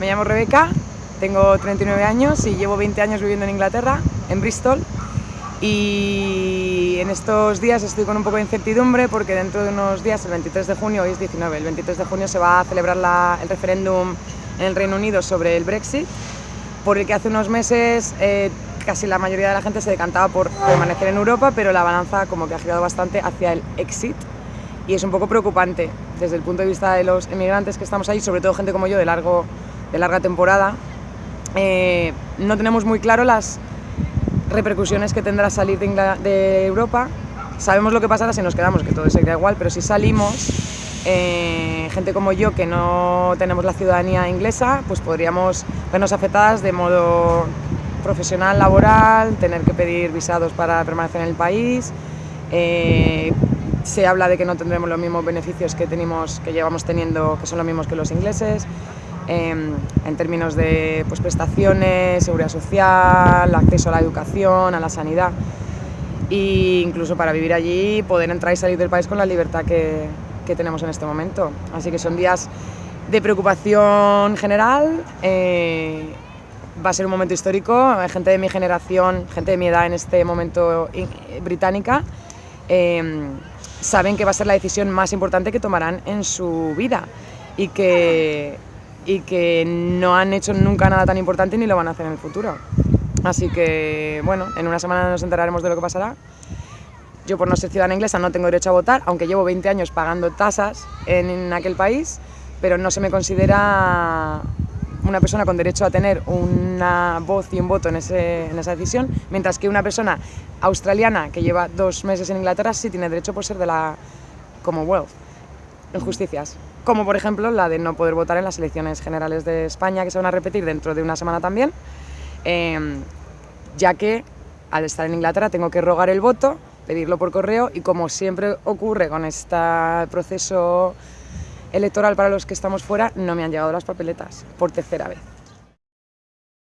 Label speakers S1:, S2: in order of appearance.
S1: llamo Rebeca, tengo 39 años y llevo 20 años viviendo en Inglaterra, en Bristol. Y en estos días estoy con un poco de incertidumbre porque dentro de unos días, el 23 de junio, hoy es 19, el 23 de junio se va a celebrar el referéndum en el Reino Unido sobre el Brexit, por el que hace unos meses eh, casi la mayoría de la gente se decantaba por permanecer en Europa, pero la balanza como que ha girado bastante hacia el exit y es un poco preocupante desde el punto de vista de los emigrantes que estamos ahí, sobre todo gente como yo de, largo, de larga temporada. Eh, no tenemos muy claro las repercusiones que tendrá salir de, Europa. Sabemos lo que pasará si nos quedamos, que todo sería igual, pero si salimos, eh, gente como yo que no tenemos la ciudadanía inglesa, pues podríamos vernos afectadas de modo profesional, laboral, tener que pedir visados para permanecer en el país. Eh, se habla de que no tendremos los mismos beneficios que, tenemos, que llevamos teniendo, que son los mismos que los ingleses, em, en términos de pues, prestaciones, seguridad social, acceso a la educación, a la sanidad e incluso para vivir allí poder entrar y salir del país con la libertad que, que tenemos en este momento. Así que son días de preocupación general, eh, va a ser un momento histórico, gente de mi generación, gente de mi edad en este momento británica, em, saben que va a ser la decisión más importante que tomarán en su vida y que, y que no han hecho nunca nada tan importante ni lo van a hacer en el futuro. Así que, bueno, en una semana nos enteraremos de lo que pasará. Yo por no ser ciudadana inglesa no tengo derecho a votar, aunque llevo 20 años pagando tasas en aquel país, pero no se me considera una persona con derecho a tener una voz y un voto en, en, esa decisión, mientras que una persona australiana que lleva dos meses en Inglaterra sí tiene derecho por ser de la Commonwealth. Injusticias, como por ejemplo la de no poder votar en las elecciones generales de España, que se van a repetir dentro de una semana también, eh, ya que al estar en Inglaterra tengo que rogar el voto, pedirlo por correo y como siempre ocurre con este proceso electoral para los que estamos fuera, no me han llegado las papeletas por tercera vez.